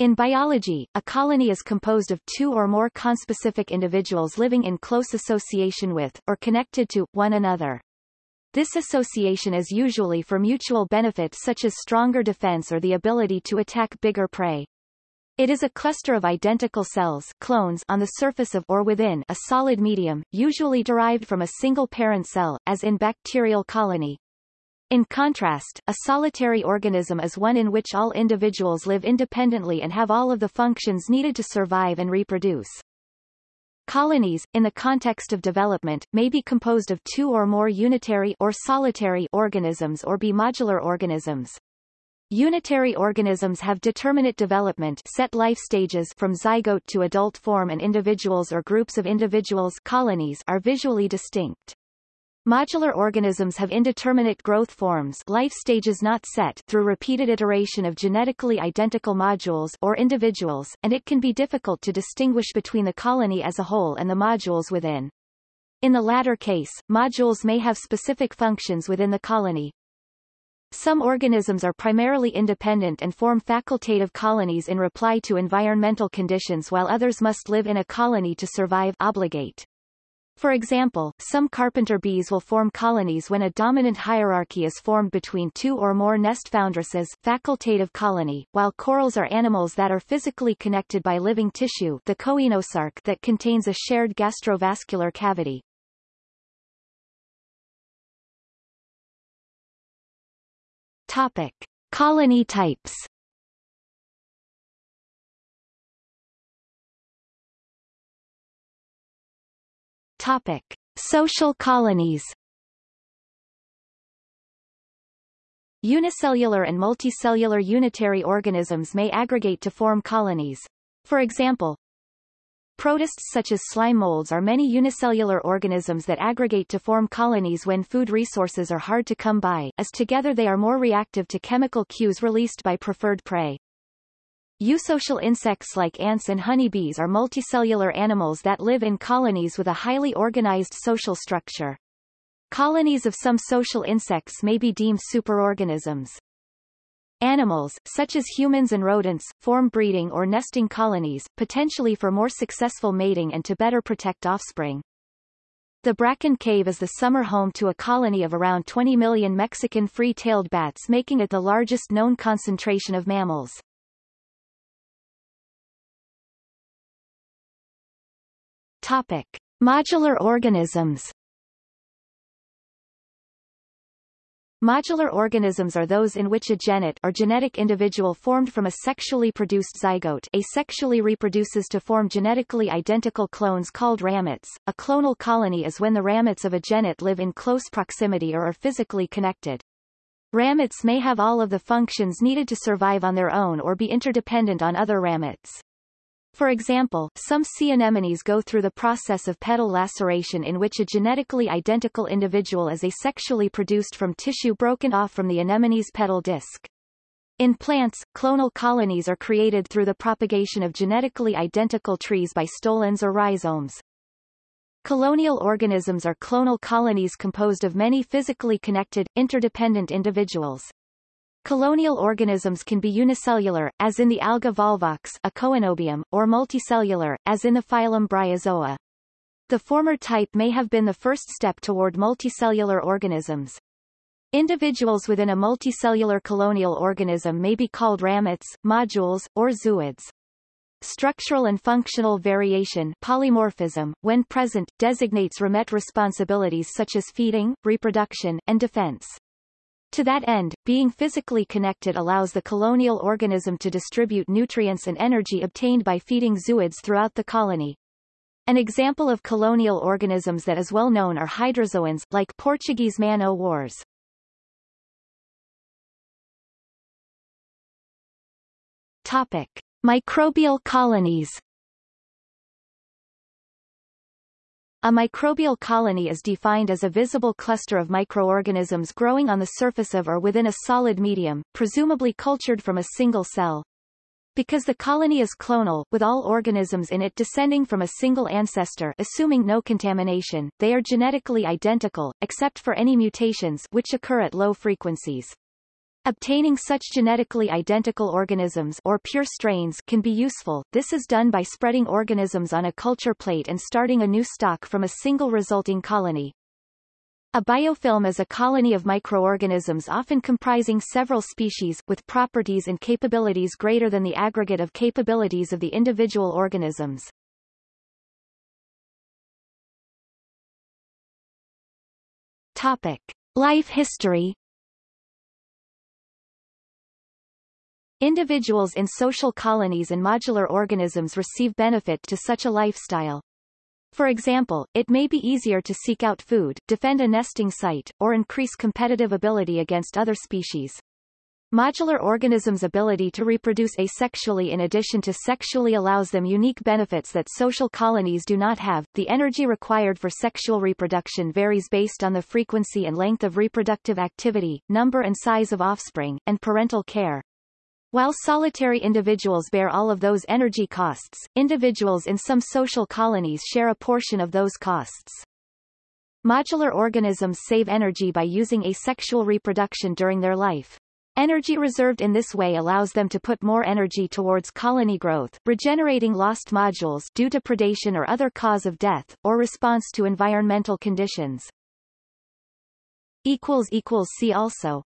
In biology, a colony is composed of two or more conspecific individuals living in close association with, or connected to, one another. This association is usually for mutual benefit such as stronger defense or the ability to attack bigger prey. It is a cluster of identical cells clones on the surface of or within a solid medium, usually derived from a single parent cell, as in bacterial colony, in contrast, a solitary organism is one in which all individuals live independently and have all of the functions needed to survive and reproduce. Colonies, in the context of development, may be composed of two or more unitary or solitary organisms or be modular organisms. Unitary organisms have determinate development set life stages from zygote to adult form and individuals or groups of individuals colonies are visually distinct. Modular organisms have indeterminate growth forms life stages not set through repeated iteration of genetically identical modules or individuals, and it can be difficult to distinguish between the colony as a whole and the modules within. In the latter case, modules may have specific functions within the colony. Some organisms are primarily independent and form facultative colonies in reply to environmental conditions while others must live in a colony to survive obligate. For example, some carpenter bees will form colonies when a dominant hierarchy is formed between two or more nest foundresses facultative colony, while corals are animals that are physically connected by living tissue the coenosarc that contains a shared gastrovascular cavity. Topic. Colony types Topic. Social colonies Unicellular and multicellular unitary organisms may aggregate to form colonies. For example, Protists such as slime molds are many unicellular organisms that aggregate to form colonies when food resources are hard to come by, as together they are more reactive to chemical cues released by preferred prey. Eusocial insects like ants and honeybees are multicellular animals that live in colonies with a highly organized social structure. Colonies of some social insects may be deemed superorganisms. Animals, such as humans and rodents, form breeding or nesting colonies, potentially for more successful mating and to better protect offspring. The Bracken Cave is the summer home to a colony of around 20 million Mexican free-tailed bats making it the largest known concentration of mammals. Topic. Modular organisms Modular organisms are those in which a genet or genetic individual formed from a sexually produced zygote asexually reproduces to form genetically identical clones called ramets. A clonal colony is when the ramets of a genet live in close proximity or are physically connected. Ramets may have all of the functions needed to survive on their own or be interdependent on other ramets. For example, some sea anemones go through the process of pedal laceration in which a genetically identical individual is asexually produced from tissue broken off from the anemone's pedal disc. In plants, clonal colonies are created through the propagation of genetically identical trees by stolons or rhizomes. Colonial organisms are clonal colonies composed of many physically connected, interdependent individuals. Colonial organisms can be unicellular, as in the alga volvox a coenobium, or multicellular, as in the phylum Bryozoa. The former type may have been the first step toward multicellular organisms. Individuals within a multicellular colonial organism may be called ramets, modules, or zooids. Structural and functional variation polymorphism, when present, designates ramet responsibilities such as feeding, reproduction, and defense. To that end, being physically connected allows the colonial organism to distribute nutrients and energy obtained by feeding zooids throughout the colony. An example of colonial organisms that is well known are hydrozoans, like Portuguese man-o'-wars. Topic. Microbial colonies A microbial colony is defined as a visible cluster of microorganisms growing on the surface of or within a solid medium, presumably cultured from a single cell. Because the colony is clonal, with all organisms in it descending from a single ancestor assuming no contamination, they are genetically identical, except for any mutations which occur at low frequencies. Obtaining such genetically identical organisms or pure strains can be useful. This is done by spreading organisms on a culture plate and starting a new stock from a single resulting colony. A biofilm is a colony of microorganisms often comprising several species, with properties and capabilities greater than the aggregate of capabilities of the individual organisms. Topic. Life history Individuals in social colonies and modular organisms receive benefit to such a lifestyle. For example, it may be easier to seek out food, defend a nesting site, or increase competitive ability against other species. Modular organisms' ability to reproduce asexually in addition to sexually allows them unique benefits that social colonies do not have. The energy required for sexual reproduction varies based on the frequency and length of reproductive activity, number and size of offspring, and parental care. While solitary individuals bear all of those energy costs, individuals in some social colonies share a portion of those costs. Modular organisms save energy by using asexual reproduction during their life. Energy reserved in this way allows them to put more energy towards colony growth, regenerating lost modules due to predation or other cause of death, or response to environmental conditions. See also